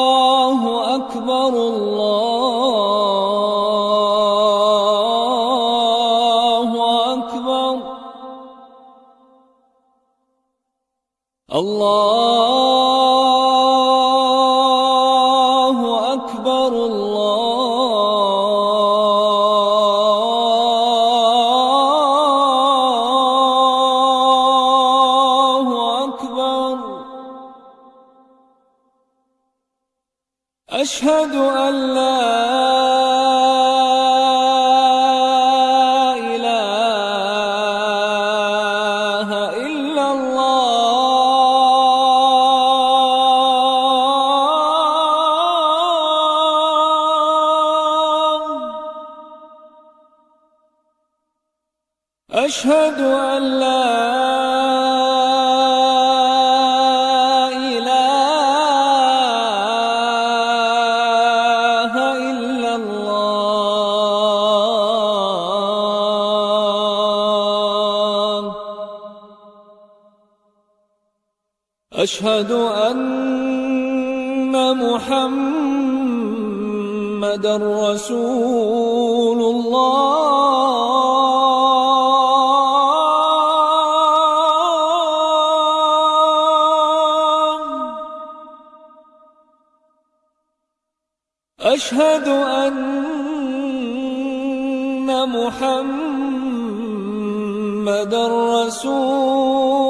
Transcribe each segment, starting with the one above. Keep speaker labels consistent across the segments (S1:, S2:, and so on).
S1: الله أكبر الله أكبر الله أكبر الله أشهد أن لا إله إلا الله. أشهد أن لا أشهد أن محمد رسول الله. أشهد أن محمد رسول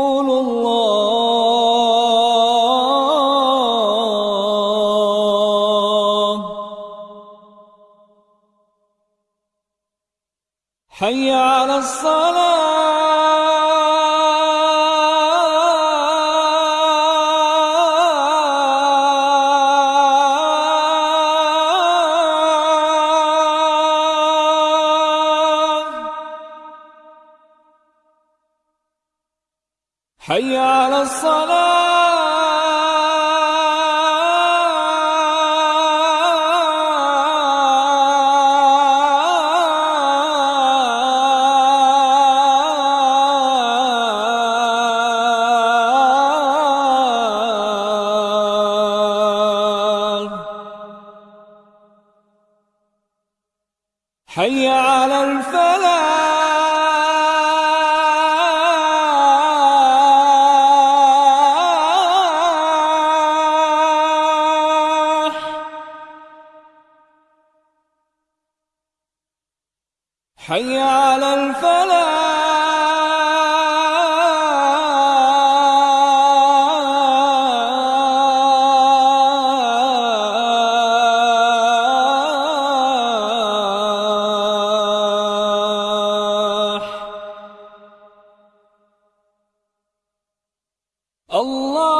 S1: حي على الصلاة. حي على الصلاة. حي على الفلاح. حي على Allah